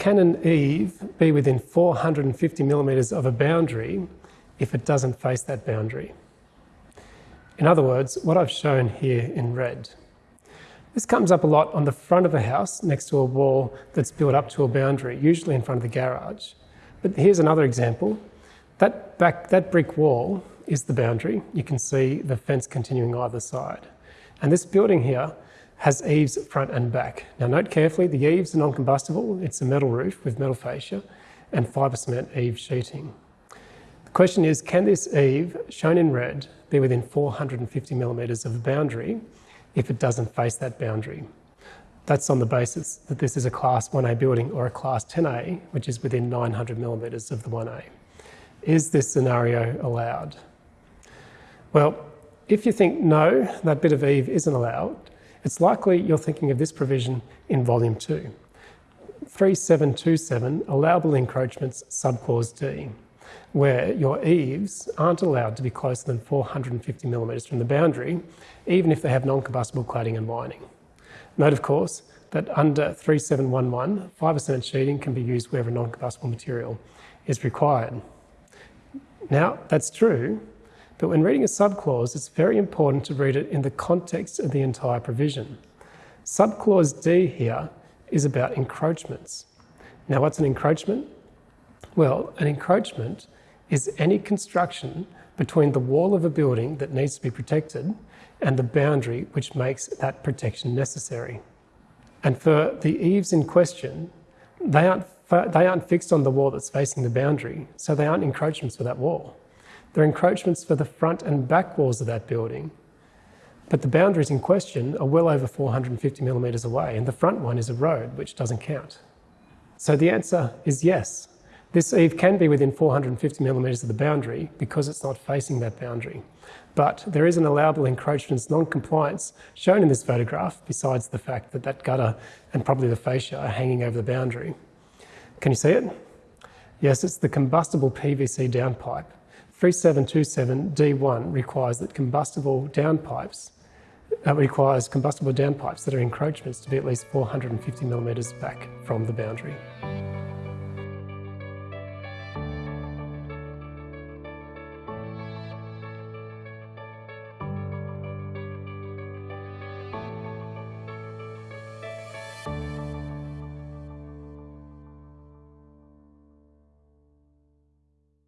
can an eave be within 450 millimetres of a boundary if it doesn't face that boundary? In other words, what I've shown here in red. This comes up a lot on the front of a house next to a wall that's built up to a boundary, usually in front of the garage. But here's another example. That, back, that brick wall is the boundary. You can see the fence continuing either side. And this building here has eaves front and back. Now note carefully, the eaves are non-combustible. It's a metal roof with metal fascia and fibre cement eave sheeting. The question is, can this eave, shown in red, be within 450 millimetres of a boundary if it doesn't face that boundary? That's on the basis that this is a Class 1A building or a Class 10A, which is within 900 millimetres of the 1A. Is this scenario allowed? Well, if you think no, that bit of eave isn't allowed, it's likely you're thinking of this provision in Volume 2. 3727, allowable encroachments, subclause D, where your eaves aren't allowed to be closer than 450 millimetres from the boundary, even if they have non-combustible cladding and lining. Note, of course, that under 3711, fibre cement sheeting can be used wherever non-combustible material is required. Now, that's true, but when reading a subclause, it's very important to read it in the context of the entire provision. Subclause D here is about encroachments. Now, what's an encroachment? Well, an encroachment is any construction between the wall of a building that needs to be protected and the boundary which makes that protection necessary. And for the eaves in question, they aren't, they aren't fixed on the wall that's facing the boundary, so they aren't encroachments for that wall. They're encroachments for the front and back walls of that building. But the boundaries in question are well over 450 millimetres away, and the front one is a road, which doesn't count. So the answer is yes. This eave can be within 450 millimetres of the boundary because it's not facing that boundary. But there is an allowable encroachments non-compliance shown in this photograph, besides the fact that that gutter and probably the fascia are hanging over the boundary. Can you see it? Yes, it's the combustible PVC downpipe. 3727D1 requires that combustible downpipes that requires combustible downpipes that are encroachments to be at least 450 millimetres back from the boundary.